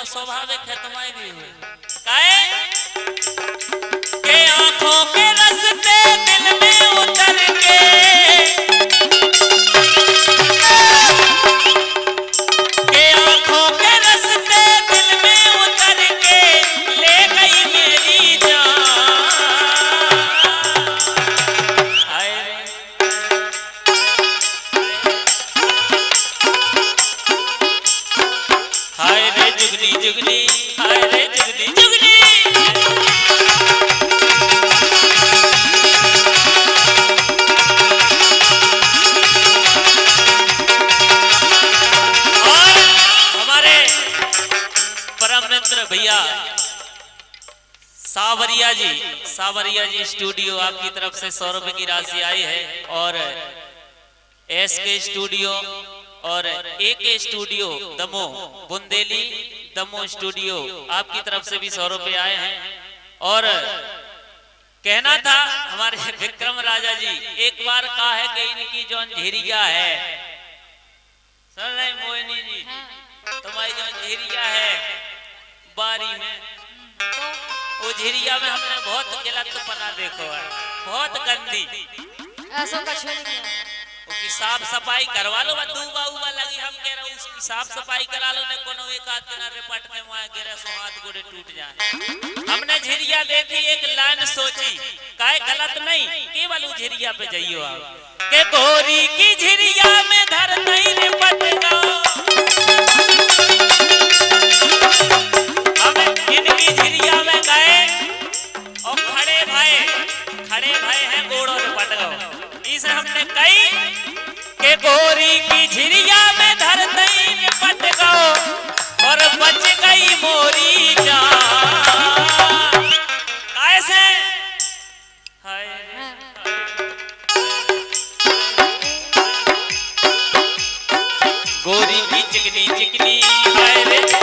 तो स्वाभाविक है तुम्हारी भी काहे? के आँखों के रस्ते दिल जुगनी जुगनी हाय रे जुगनी जुगनी और हमारे परम मित्र भैया सावरिया जी सावरिया जी स्टूडियो आपकी तरफ़ से सौ रुपए की राशि आई है और एस के स्टूडियो और A K studio Damoh Bundeli Damoh studio आपकी तरफ़ से भी सौ रुपए आए हैं। और कहना था हमारे विक्रम राजा जी एक बार कहा है कि इनकी जो अंधेरिया है। सुन रहे मोहिनी जी तुम्हारी जो अंधेरिया है बारी में वो में हमने बहुत गलत पना देखो है बहुत गंदी। ऐसा का छोड़ साफ़ सफ़ाई करवा लो बाबू साफ़ सफ़ाई करा लो, ने कोनो एक आध दिन रिपट में वहाँ गिरे, सो हाथ गोड़े टूट जाए। हमने झिरिया देखी, एक लाइन सोची, काहे गलत नहीं, केवल उ झिरिया पे जाइयो आप। के गोरी की झिरिया में धर नहीं रिपट गो हम इनकी झिरिया में गए, और खड़े भाई खड़े भाई हैं, गोड़ों में पट गए इसे हमने कही, के गोरी की झिरिया में गोरी की चिकनी चिकनी है रे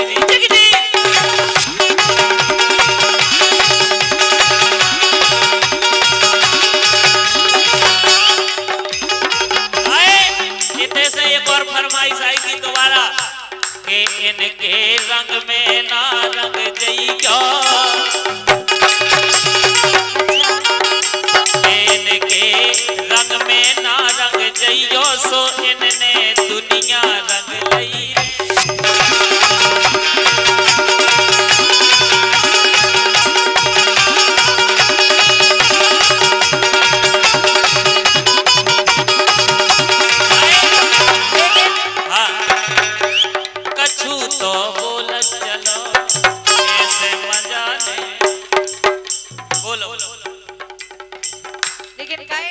इनके रंग में ना रंग जइयो। इनके रंग में ना रंग जइयो सो इनने लेकिन गाय